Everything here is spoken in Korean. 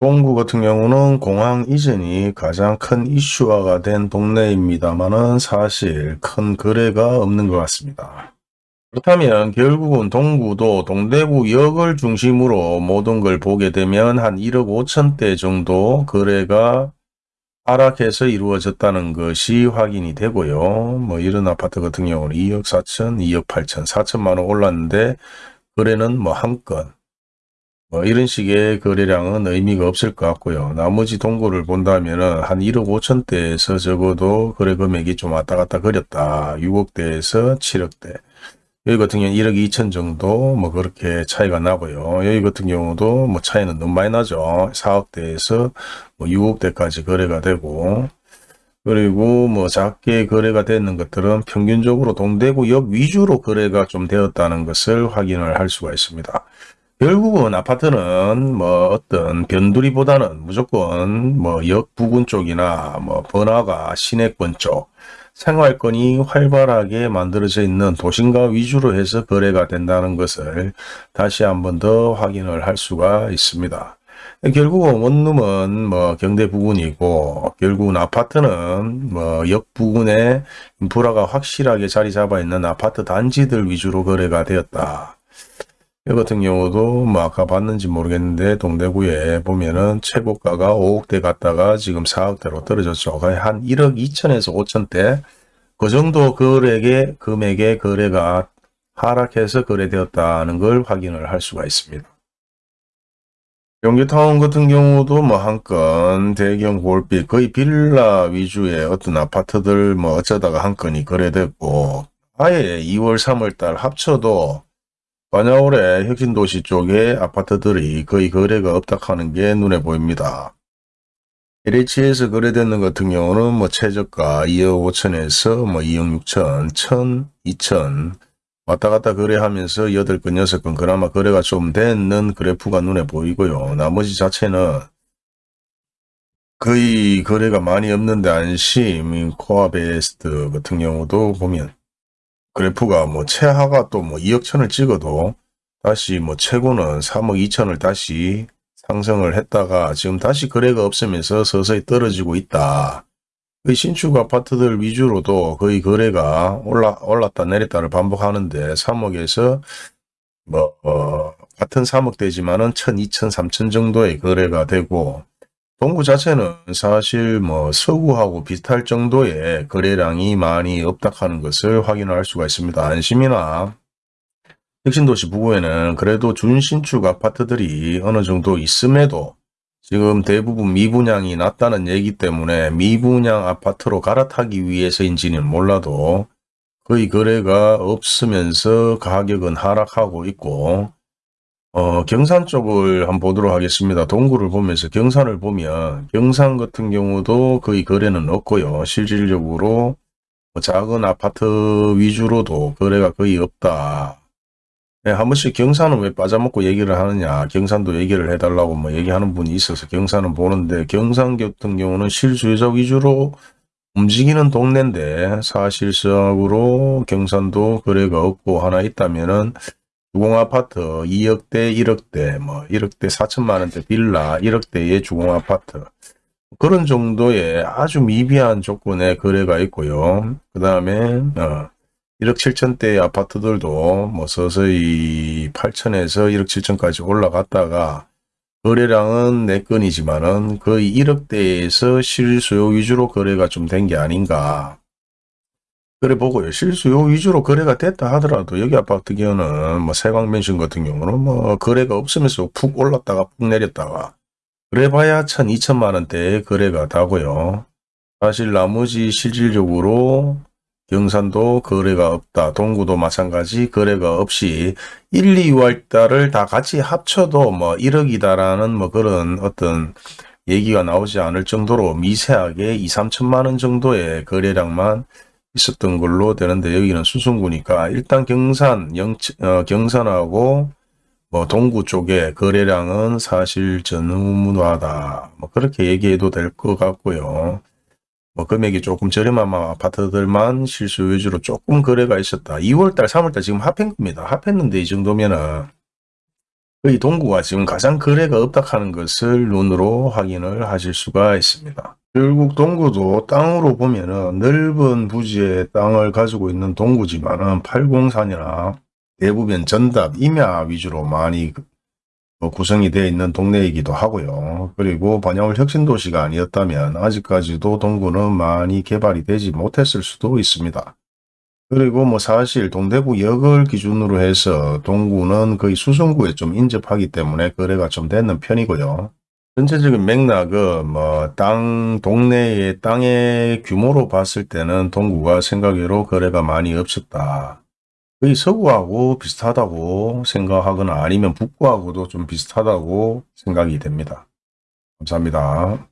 동구 같은 경우는 공항 이전이 가장 큰 이슈화가 된 동네입니다만은 사실 큰 거래가 없는 것 같습니다. 그렇다면 결국은 동구도 동대구 역을 중심으로 모든 걸 보게 되면 한 1억 5천대 정도 거래가 하락해서 이루어졌다는 것이 확인이 되고요. 뭐 이런 아파트 같은 경우는 2억 4천, 2억 8천, 4천만 원 올랐는데 거래는 뭐 한 건, 뭐 이런 식의 거래량은 의미가 없을 것 같고요. 나머지 동구를 본다면 한 1억 5천대에서 적어도 거래 금액이 좀 왔다 갔다 그렸다. 6억대에서 7억대. 여기 같은 경우는 1억 2천 정도 뭐 그렇게 차이가 나고요. 여기 같은 경우도 뭐 차이는 너무 많이 나죠. 4억대에서 뭐 6억대까지 거래가 되고 그리고 뭐 작게 거래가 되는 것들은 평균적으로 동대구역 위주로 거래가 좀 되었다는 것을 확인을 할 수가 있습니다. 결국은 아파트는 뭐 어떤 변두리보다는 무조건 뭐 역 부근 쪽이나 뭐 번화가 시내권 쪽 생활권이 활발하게 만들어져 있는 도심가 위주로 해서 거래가 된다는 것을 다시 한번 더 확인을 할 수가 있습니다. 결국은 원룸은 뭐 경대 부근이고 결국은 아파트는 뭐 역 부근에 인프라가 확실하게 자리 잡아 있는 아파트 단지들 위주로 거래가 되었다. 이 같은 경우도 뭐 아까 봤는지 모르겠는데 동대구에 보면은 최고가가 5억대 갔다가 지금 4억대로 떨어졌죠. 한 1억 2천에서 5천대 그 정도 거래의 금액의 거래가 하락해서 거래되었다는 걸 확인을 할 수가 있습니다. 경기타운 같은 경우도 뭐 한 건 대경 볼빛 거의 빌라 위주의 어떤 아파트들 뭐 어쩌다가 한 건이 거래됐고 아예 2월 3월 달 합쳐도 반야올의 혁신도시 쪽의 아파트들이 거의 거래가 없다 하는 게 눈에 보입니다. LH에서 거래되는 같은 경우는 뭐 최저가 2억 5천에서 뭐 2억 6천, 1천, 2천 왔다 갔다 거래하면서 8건, 6건 그나마 거래가 좀 되는 그래프가 눈에 보이고요. 나머지 자체는 거의 거래가 많이 없는데 안심, 코아베스트 같은 경우도 보면 그래프가 뭐 최하가 또 뭐 2억 천을 찍어도 다시 뭐 최고는 3억 2천을 다시 상승을 했다가 지금 다시 거래가 없으면서 서서히 떨어지고 있다. 그 신축 아파트들 위주로도 거의 거래가 올라, 올랐다 내렸다를 반복하는데 3억에서 뭐, 어, 같은 3억대지만은 1000, 2000, 3000 정도의 거래가 되고 동구 자체는 사실 뭐 서구하고 비슷할 정도의 거래량이 많이 없다 하는 것을 확인할 수가 있습니다. 안심이나 혁신도시 부구에는 그래도 준신축 아파트들이 어느 정도 있음에도 지금 대부분 미분양이 낮다는 얘기 때문에 미분양 아파트로 갈아타기 위해서인지는 몰라도 거의 거래가 없으면서 가격은 하락하고 있고 어, 경산 쪽을 한번 보도록 하겠습니다. 동구를 보면서 경산을 보면 경산 같은 경우도 거의 거래는 없고요. 실질적으로 뭐 작은 아파트 위주로도 거래가 거의 없다. 네, 한 번씩 경산은 왜 빠져먹고 얘기를 하느냐. 경산도 얘기를 해달라고 뭐 얘기하는 분이 있어서 경산은 보는데 경산 같은 경우는 실수요자 위주로 움직이는 동네인데 사실상으로 경산도 거래가 없고 하나 있다면은 주공아파트 2억대 1억대 뭐 1억대 4천만 원대 빌라 1억대의 주공아파트 그런 정도의 아주 미비한 조건의 거래가 있고요. 그 다음에 어, 1억 7천대의 아파트들도 뭐 서서히 8천에서 1억 7천까지 올라갔다가 거래량은 4건이지만은 거의 1억대에서 실수요 위주로 거래가 좀 된 게 아닌가 그래 보고요. 실수요 위주로 거래가 됐다 하더라도 여기 아파트 경우는 뭐 세광맨션 같은 경우는 뭐 거래가 없으면서 푹 올랐다가 푹 내렸다가 그래 봐야 천, 이천만 원대의 거래가 다고요. 사실 나머지 실질적으로 경산도 거래가 없다. 동구도 마찬가지 거래가 없이 1, 2월 달을 다 같이 합쳐도 뭐 1억이다라는 뭐 그런 어떤 얘기가 나오지 않을 정도로 미세하게 2, 3천만 원 정도의 거래량만 있었던 걸로 되는데 여기는 수성구니까 일단 경산, 영, 어, 경산하고 뭐 동구 쪽에 거래량은 사실 전무하다. 뭐 그렇게 얘기해도 될 것 같고요. 뭐 금액이 조금 저렴한 아파트들만 실수 위주로 조금 거래가 있었다. 2월달, 3월달 지금 합한 겁니다. 합했는데 이 정도면은 이 동구가 지금 가장 거래가 없다 하는 것을 눈으로 확인을 하실 수가 있습니다. 결국 동구도 땅으로 보면 은 넓은 부지의 땅을 가지고 있는 동구지만은 팔공산이나 대부분 전답, 임야 위주로 많이 뭐 구성이 되어 있는 동네이기도 하고요. 그리고 반야울 혁신도시가 아니었다면 아직까지도 동구는 많이 개발이 되지 못했을 수도 있습니다. 그리고 뭐 사실 동대구 역을 기준으로 해서 동구는 거의 수성구에 좀 인접하기 때문에 거래가 좀 되는 편이고요. 전체적인 맥락은 뭐 땅 동네의 땅의 규모로 봤을 때는 동구가 생각외로 거래가 많이 없었다. 거의 서구하고 비슷하다고 생각하거나 아니면 북구하고도 좀 비슷하다고 생각이 됩니다. 감사합니다.